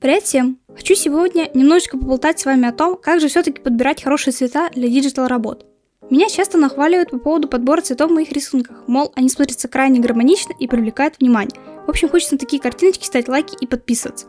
Привет всем! Хочу сегодня немножечко поболтать с вами о том, как же все-таки подбирать хорошие цвета для digital работ. Меня часто нахваливают по поводу подбора цветов в моих рисунках, мол, они смотрятся крайне гармонично и привлекают внимание. В общем, хочется на такие картиночки ставить лайки и подписываться.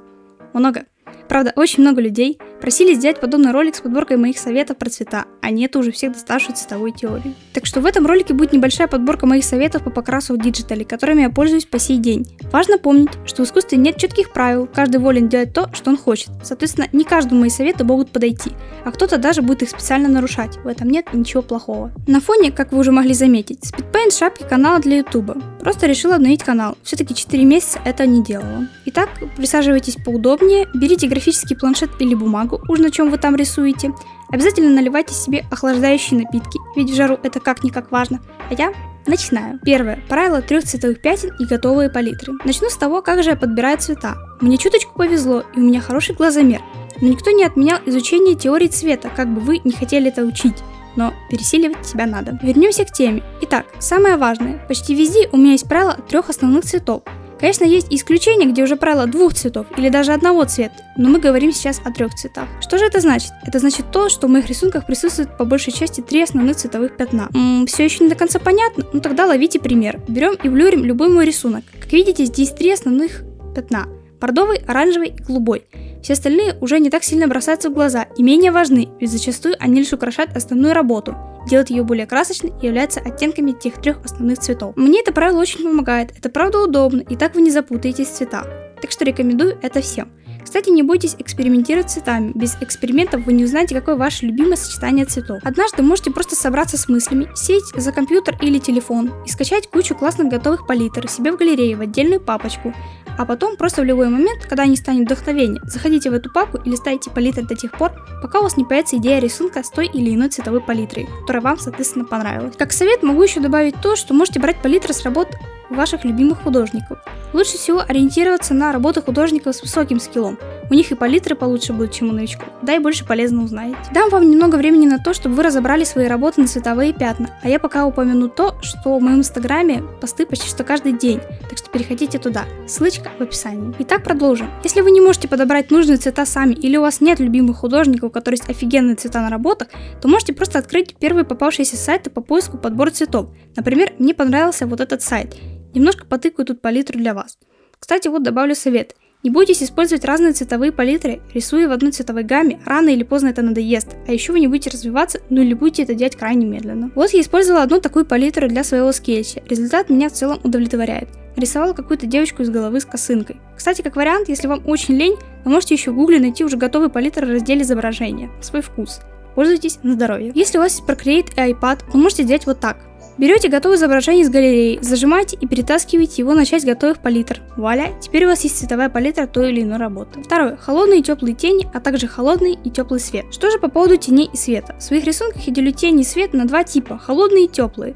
Много. Правда, очень много людей просили сделать подобный ролик с подборкой моих советов про цвета, а не уже всех доставшей цветовой теории. Так что в этом ролике будет небольшая подборка моих советов по покрасу в диджитале, которыми я пользуюсь по сей день. Важно помнить, что в искусстве нет четких правил, каждый волен делать то, что он хочет. Соответственно, не каждому мои советы могут подойти, а кто-то даже будет их специально нарушать. В этом нет ничего плохого. На фоне, как вы уже могли заметить, Speedpaint шапки канала для ютуба. Просто решила обновить канал. Все-таки 4 месяца это не делала. Итак, присаживайтесь поудобнее, берите графический планшет или бумагу, уж на чем вы там рисуете. Обязательно наливайте себе охлаждающие напитки, ведь в жару это как-никак важно. А я Начинаю. Первое. Правило трех цветовых пятен и готовые палитры. Начну с того, как же я подбираю цвета. Мне чуточку повезло, и у меня хороший глазомер. Но никто не отменял изучение теории цвета, как бы вы не хотели это учить. Но пересиливать себя надо. Вернемся к теме. Итак, самое важное. Почти везде у меня есть правило трех основных цветов. Конечно, есть исключения, где уже правило двух цветов или даже одного цвета, но мы говорим сейчас о трех цветах. Что же это значит? Это значит то, что в моих рисунках присутствует по большей части три основных цветовых пятна. М-м, все еще не до конца понятно? Ну тогда ловите пример. Берем и блюрим любой мой рисунок. Как видите, здесь три основных пятна. Бордовый, оранжевый и голубой. Все остальные уже не так сильно бросаются в глаза и менее важны, ведь зачастую они лишь украшают основную работу делает ее более красочной и является оттенками тех трех основных цветов. Мне это правило очень помогает, это правда удобно, и так вы не запутаетесь в цветах. Так что рекомендую это всем. Кстати, не бойтесь экспериментировать с цветами. Без экспериментов вы не узнаете, какое ваше любимое сочетание цветов. Однажды можете просто собраться с мыслями, сесть за компьютер или телефон и скачать кучу классных готовых палитр себе в галерее в отдельную папочку, а потом просто в любой момент, когда не станет вдохновения, заходите в эту папку и листайте палитры до тех пор, пока у вас не появится идея рисунка с той или иной цветовой палитрой, которая вам, соответственно, понравилась. Как совет могу еще добавить то, что можете брать палитры с работ ваших любимых художников. Лучше всего ориентироваться на работы художников с высоким скиллом. У них и палитры получше будут, чем у новичков. Да и больше полезно узнаете. Дам вам немного времени на то, чтобы вы разобрали свои работы на цветовые пятна. А я пока упомяну то, что в моем инстаграме посты почти что каждый день. Так что переходите туда. Ссылочка в описании. Итак, продолжим. Если вы не можете подобрать нужные цвета сами или у вас нет любимых художников, у которых есть офигенные цвета на работах, то можете просто открыть первые попавшиеся сайты по поиску подбора цветов. Например, мне понравился вот этот сайт. Немножко потыкаю тут палитру для вас. Кстати, вот добавлю совет. Не бойтесь использовать разные цветовые палитры, рисуя в одной цветовой гамме, рано или поздно это надоест, а еще вы не будете развиваться, ну или будете это делать крайне медленно. Вот я использовала одну такую палитру для своего скетча, результат меня в целом удовлетворяет. Рисовала какую-то девочку из головы с косынкой. Кстати, как вариант, если вам очень лень, вы можете еще в гугле найти уже готовый палитры в разделе изображения, свой вкус. Пользуйтесь на здоровье. Если у вас есть Procreate и iPad, вы можете делать вот так. Берете готовое изображение из галереи, зажимаете и перетаскиваете его на часть готовых палитр. Вуаля, теперь у вас есть цветовая палитра той или иной работы. Второе. Холодные и теплые тени, а также холодный и теплый свет. Что же по поводу теней и света? В своих рисунках я делю тени и свет на два типа, холодные и теплые.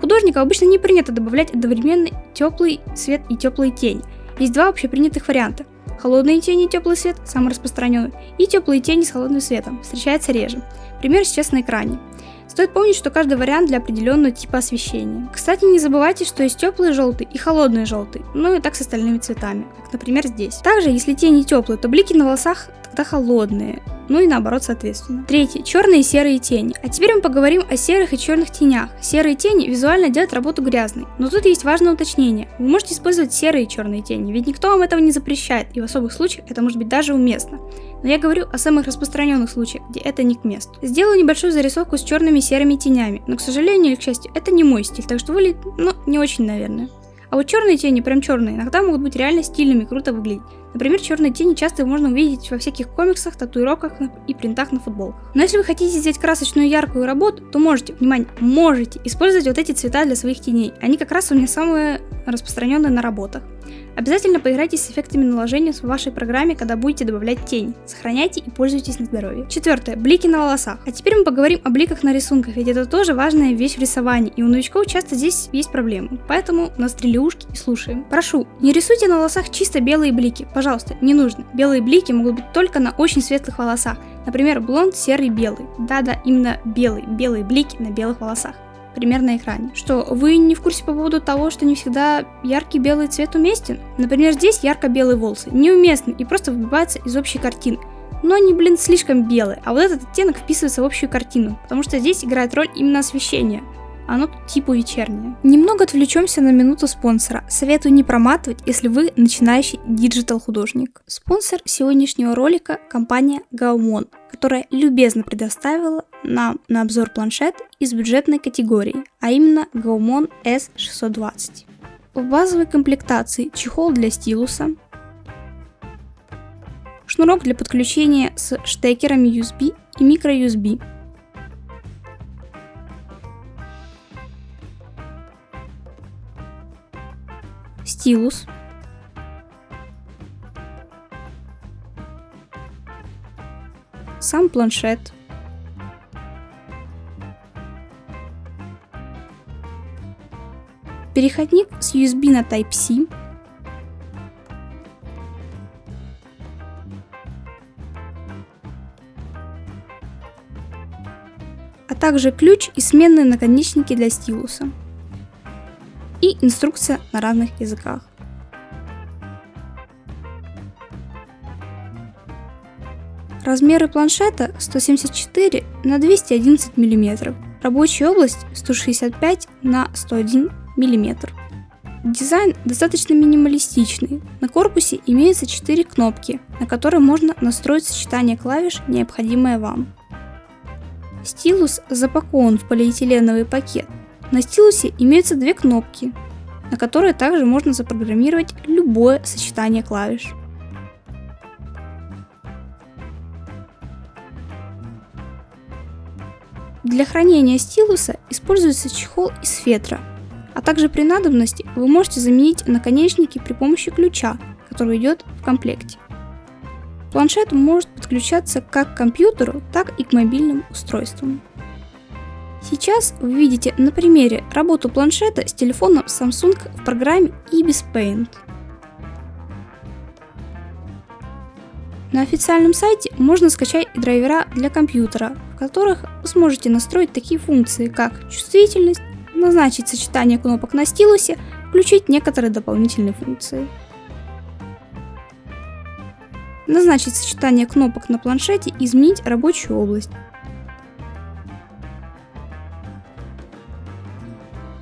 Художнику обычно не принято добавлять одновременно теплый свет и теплые тени. Есть два общепринятых варианта. Холодные тени и теплый свет, самый распространенный, и теплые тени с холодным светом, встречается реже. Пример сейчас на экране. Стоит помнить, что каждый вариант для определенного типа освещения. Кстати, не забывайте, что есть теплый желтый и холодный желтый, ну и так с остальными цветами, как например здесь. Также, если тени теплые, то блики на волосах тогда холодные, ну и наоборот соответственно. Третье. Черные и серые тени. А теперь мы поговорим о серых и черных тенях. Серые тени визуально делают работу грязной, но тут есть важное уточнение. Вы можете использовать серые и черные тени, ведь никто вам этого не запрещает, и в особых случаях это может быть даже уместно. Но я говорю о самых распространенных случаях, где это не к месту. Сделаю небольшую зарисовку с черными и серыми тенями, но, к сожалению или к счастью, это не мой стиль, так что выглядит, ну, не очень, наверное. А вот черные тени, прям черные, иногда могут быть реально стильными, круто выглядеть. Например, черные тени часто можно увидеть во всяких комиксах, татуировках и принтах на футболках. Но если вы хотите сделать красочную яркую работу, то можете, внимание, можете использовать вот эти цвета для своих теней. Они как раз у меня самые распространенные на работах. Обязательно поиграйте с эффектами наложения в вашей программе, когда будете добавлять тень. Сохраняйте и пользуйтесь на здоровье. Четвертое. Блики на волосах. А теперь мы поговорим о бликах на рисунках, ведь это тоже важная вещь в рисовании, и у новичков часто здесь есть проблемы. Поэтому настрели ушки и слушаем. Прошу, не рисуйте на волосах чисто белые блики. Не нужно. Белые блики могут быть только на очень светлых волосах. Например, блонд серый белый. Да-да, именно белый. Белые блики на белых волосах. пример на экране. Что, вы не в курсе по поводу того, что не всегда яркий белый цвет уместен? Например, здесь ярко-белые волосы неуместны и просто выбиваются из общей картины. Но они, блин, слишком белые, а вот этот оттенок вписывается в общую картину, потому что здесь играет роль именно освещение оно типа вечернее. Немного отвлечемся на минуту спонсора. Советую не проматывать, если вы начинающий digital художник. Спонсор сегодняшнего ролика – компания Gaomon, которая любезно предоставила нам на обзор планшет из бюджетной категории, а именно Gaomon S620. В базовой комплектации чехол для стилуса, шнурок для подключения с штекерами USB и microUSB, стилус, сам планшет, переходник с USB на Type-C, а также ключ и сменные наконечники для стилуса и инструкция на разных языках. Размеры планшета 174 на 211 мм, рабочая область 165 на 101 мм. Дизайн достаточно минималистичный. На корпусе имеются 4 кнопки, на которые можно настроить сочетание клавиш, необходимое вам. Стилус запакован в полиэтиленовый пакет, на стилусе имеются две кнопки, на которые также можно запрограммировать любое сочетание клавиш. Для хранения стилуса используется чехол из фетра, а также при надобности вы можете заменить наконечники при помощи ключа, который идет в комплекте. Планшет может подключаться как к компьютеру, так и к мобильным устройствам. Сейчас вы видите на примере работу планшета с телефоном Samsung в программе Ibis Paint. На официальном сайте можно скачать драйвера для компьютера, в которых вы сможете настроить такие функции, как чувствительность, назначить сочетание кнопок на стилусе, включить некоторые дополнительные функции. Назначить сочетание кнопок на планшете и изменить рабочую область.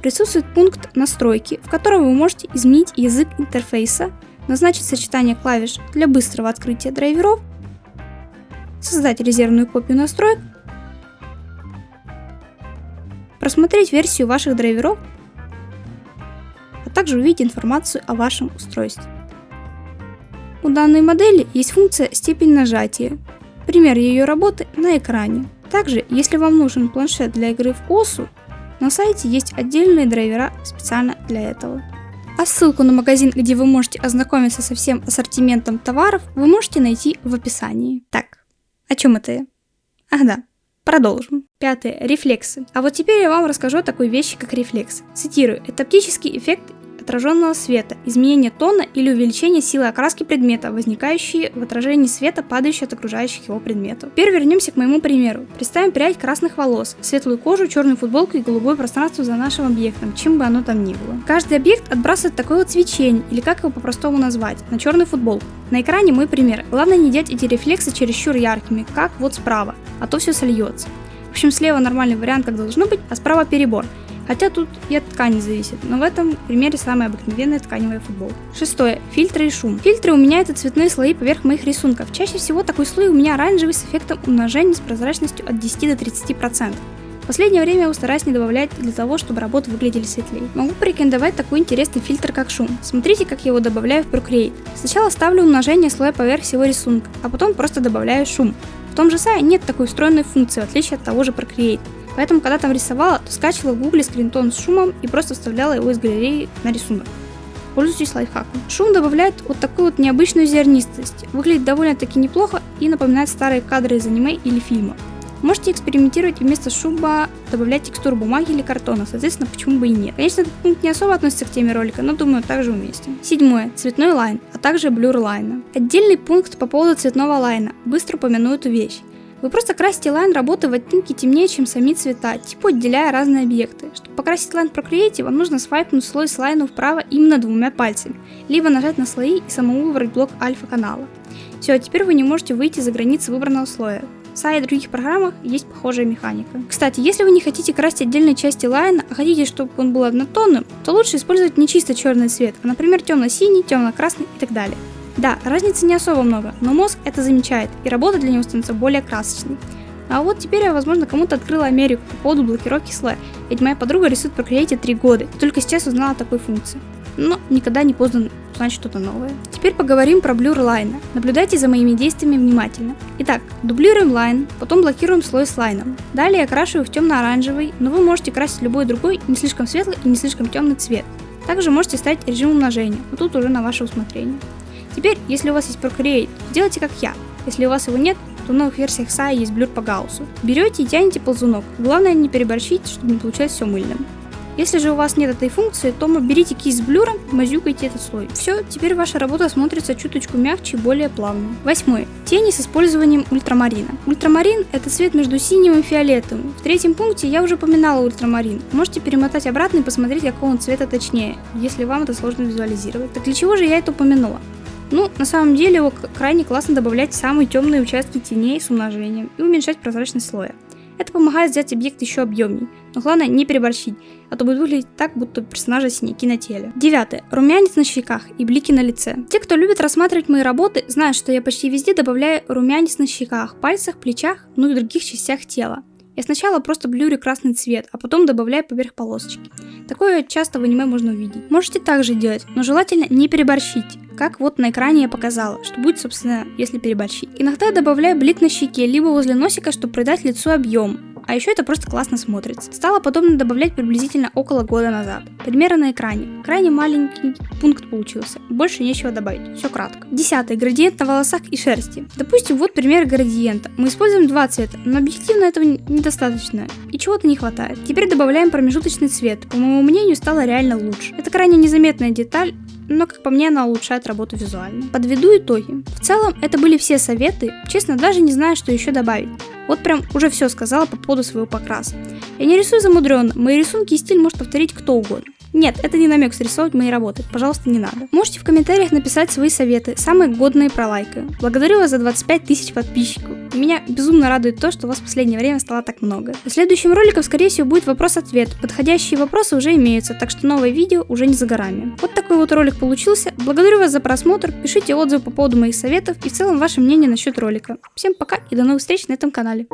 Присутствует пункт настройки, в котором вы можете изменить язык интерфейса, назначить сочетание клавиш для быстрого открытия драйверов, создать резервную копию настроек, просмотреть версию ваших драйверов, а также увидеть информацию о вашем устройстве. У данной модели есть функция степень нажатия. Пример ее работы на экране. Также, если вам нужен планшет для игры в ОСУ, на сайте есть отдельные драйвера специально для этого. А ссылку на магазин, где вы можете ознакомиться со всем ассортиментом товаров, вы можете найти в описании. Так, о чем это я? Ах да, Продолжим. Пятое. Рефлексы. А вот теперь я вам расскажу о такой вещи, как рефлекс. Цитирую. Это оптический эффект отраженного света, изменение тона или увеличение силы окраски предмета, возникающие в отражении света, падающие от окружающих его предметов. Теперь вернемся к моему примеру. Представим прядь красных волос, светлую кожу, черную футболку и голубое пространство за нашим объектом, чем бы оно там ни было. Каждый объект отбрасывает такое вот свечение, или как его по-простому назвать, на черную футболку. На экране мой пример. Главное не делать эти рефлексы чересчур яркими, как вот справа, а то все сольется. В общем, слева нормальный вариант, как должно быть, а справа перебор. Хотя тут и от ткани зависит, но в этом примере самая обыкновенная тканевая футболка. Шестое. Фильтры и шум. Фильтры у меня это цветные слои поверх моих рисунков. Чаще всего такой слой у меня оранжевый с эффектом умножения с прозрачностью от 10 до 30%. В последнее время я стараюсь не добавлять для того, чтобы работы выглядели светлее. Могу порекомендовать такой интересный фильтр, как шум. Смотрите, как я его добавляю в Procreate. Сначала ставлю умножение слоя поверх всего рисунка, а потом просто добавляю шум. В том же сайте нет такой встроенной функции, в отличие от того же Procreate. Поэтому, когда там рисовала, то скачивала в гугле скринтон с шумом и просто вставляла его из галереи на рисунок. Пользуйтесь лайфхаком. Шум добавляет вот такую вот необычную зернистость. Выглядит довольно-таки неплохо и напоминает старые кадры из аниме или фильма. Можете экспериментировать и вместо шума добавлять текстуру бумаги или картона, соответственно, почему бы и нет. Конечно, этот пункт не особо относится к теме ролика, но думаю, также уместен. Седьмое. Цветной лайн, а также blur лайна. Отдельный пункт по поводу цветного лайна. Быстро упомяну эту вещь. Вы просто красите лайн работы в оттенки темнее, чем сами цвета, типа отделяя разные объекты. Чтобы покрасить лайн в Procreate, вам нужно свайпнуть слой с лайном вправо именно двумя пальцами, либо нажать на слои и самому выбрать блок альфа канала. Все, теперь вы не можете выйти за границы выбранного слоя. В SAI и других программах есть похожая механика. Кстати, если вы не хотите красить отдельные части лайна, а хотите, чтобы он был однотонным, то лучше использовать не чисто черный цвет, а, например, темно-синий, темно-красный и так далее. Да, разницы не особо много, но мозг это замечает, и работа для него становится более красочной. А вот теперь я, возможно, кому-то открыла Америку по поводу блокировки слоя, ведь моя подруга рисует в Procreate 3 года, и только сейчас узнала о такой функции. Но никогда не поздно узнать что-то новое. Теперь поговорим про blur лайна. Наблюдайте за моими действиями внимательно. Итак, дублируем лайн, потом блокируем слой с лайном. Далее окрашиваю в темно-оранжевый, но вы можете красить любой другой, не слишком светлый и не слишком темный цвет. Также можете ставить режим умножения, но тут уже на ваше усмотрение. Теперь, если у вас есть Procreate, делайте как я. Если у вас его нет, то в новых версиях SAI есть блюр по гауссу. Берете и тянете ползунок. Главное не переборщить, чтобы не получалось все мыльным. Если же у вас нет этой функции, то берите кисть с блюром, мазюкайте этот слой. Все, теперь ваша работа смотрится чуточку мягче и более плавно. Восьмой. Тени с использованием ультрамарина. Ультрамарин это цвет между синим и фиолетовым. В третьем пункте я уже упоминала ультрамарин. Можете перемотать обратно и посмотреть, какого он цвета точнее, если вам это сложно визуализировать. Так для чего же я это упомянула? Ну, на самом деле его крайне классно добавлять в самые темные участки теней с умножением и уменьшать прозрачность слоя. Это помогает сделать объект еще объемней, но главное не переборщить, а то будет выглядеть так, будто персонажа синяки на теле. Девятое. Румянец на щеках и блики на лице. Те, кто любит рассматривать мои работы, знают, что я почти везде добавляю румянец на щеках, пальцах, плечах, ну и других частях тела. Я сначала просто блюрю красный цвет, а потом добавляю поверх полосочки. Такое часто в аниме можно увидеть. Можете также делать, но желательно не переборщить как вот на экране я показала, что будет, собственно, если переборщить. Иногда добавляю блик на щеке, либо возле носика, чтобы придать лицу объем. А еще это просто классно смотрится. Стало подобно добавлять приблизительно около года назад. Примеры на экране. Крайне маленький пункт получился. Больше нечего добавить. Все кратко. Десятый. Градиент на волосах и шерсти. Допустим, вот пример градиента. Мы используем два цвета, но объективно этого недостаточно. И чего-то не хватает. Теперь добавляем промежуточный цвет. По моему мнению, стало реально лучше. Это крайне незаметная деталь, но, как по мне, она улучшает работу визуально. Подведу итоги. В целом, это были все советы, честно, даже не знаю, что еще добавить. Вот прям уже все сказала по поводу своего покраса. Я не рисую замудренно, мои рисунки и стиль может повторить кто угодно. Нет, это не намек срисовывать мои работы, пожалуйста, не надо. Можете в комментариях написать свои советы, самые годные про лайка. Благодарю вас за 25 тысяч подписчиков. Меня безумно радует то, что вас в последнее время стало так много. В следующем ролике, скорее всего, будет вопрос-ответ. Подходящие вопросы уже имеются, так что новое видео уже не за горами. Вот такой вот ролик получился. Благодарю вас за просмотр, пишите отзывы по поводу моих советов и в целом ваше мнение насчет ролика. Всем пока и до новых встреч на этом канале.